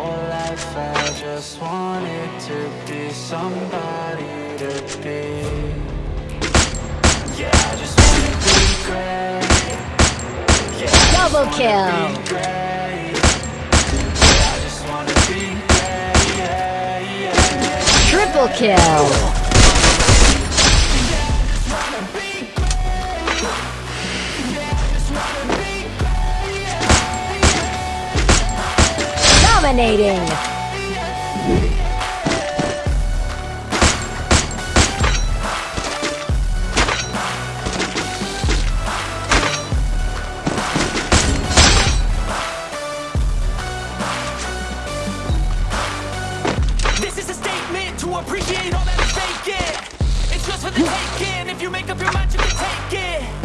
whole life I just wanted to be somebody to be Yeah, I just wanna be great Yeah, Double kill. wanna be great Yeah, I just wanna be great yeah, yeah. Triple kill. Dominating. This is a statement to appreciate all that is vacant It's just for the taking, if you make up your mind you can take it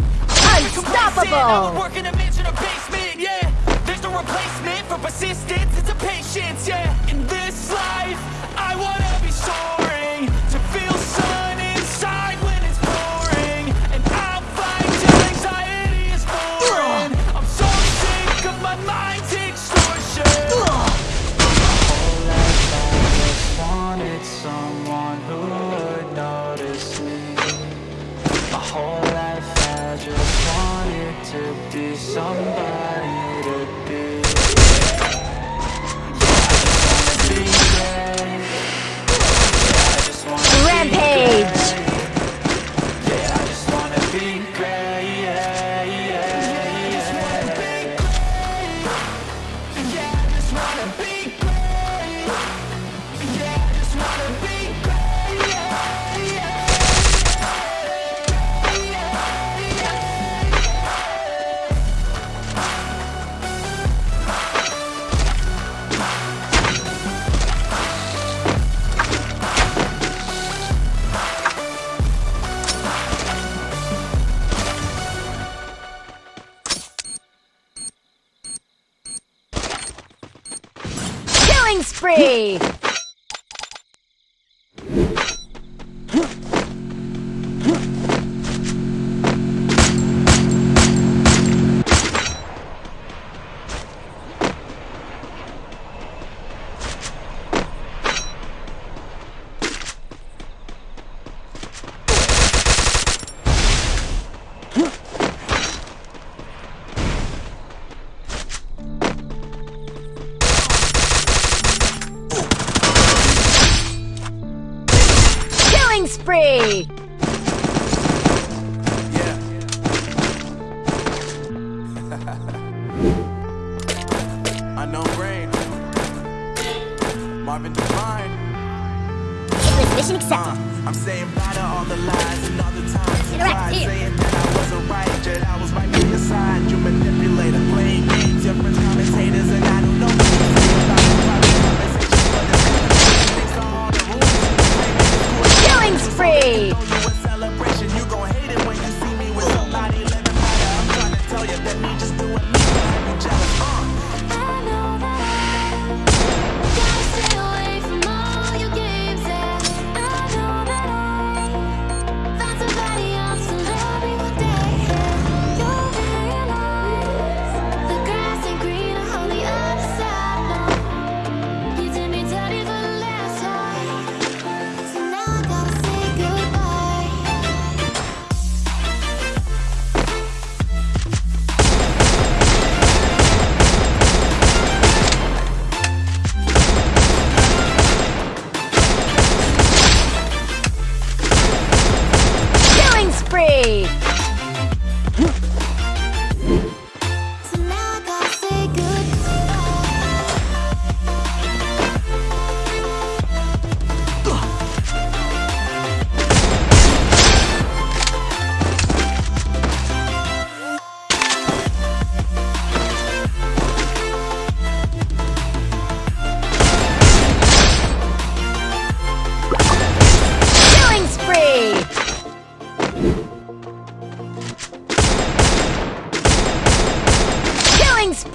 Unstoppable. For persistence, it's a patience, yeah. In this life, I wanna be soaring To feel sun inside when it's pouring. And I'll fight till anxiety is foreign I'm so sick of my mind's extortion. Whole life I just wanted someone who would notice me. My whole life I just wanted to be somebody Killing spree. Spree. Yeah. Unknown brain. Marvin. Mission Uh, accepted. I'm saying bye to all the lies and all the times you Interact tried here. saying that I wasn't right, I was right on your side. Killing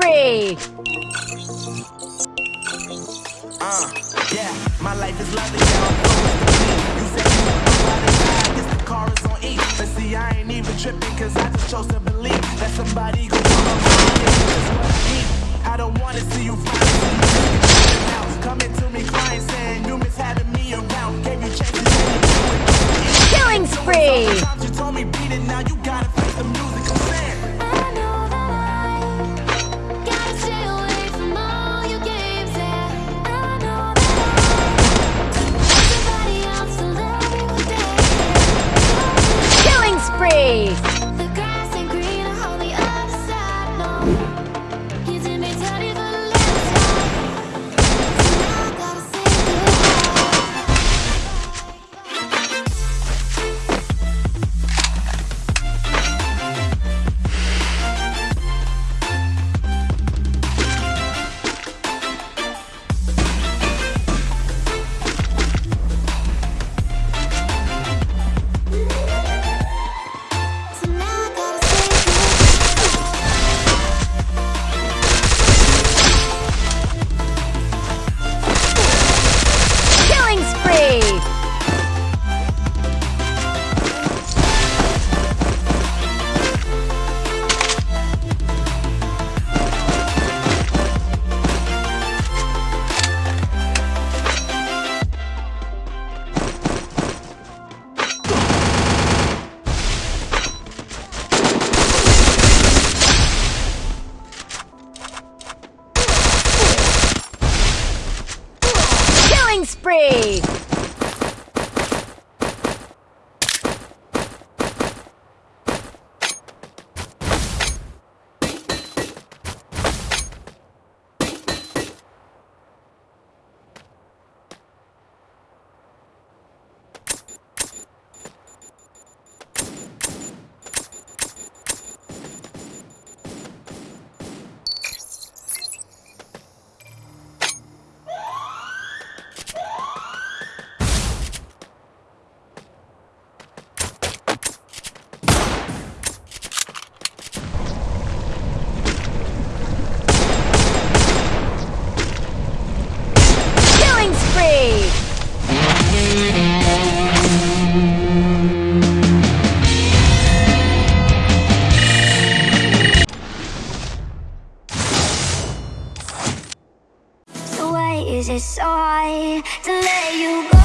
free. Uh, yeah, my life is lovely. You said you were the car is on E. But see, I ain't even tripping, cause I just chose to believe that somebody could come up with. I don't wanna see you. it's hard to let you go.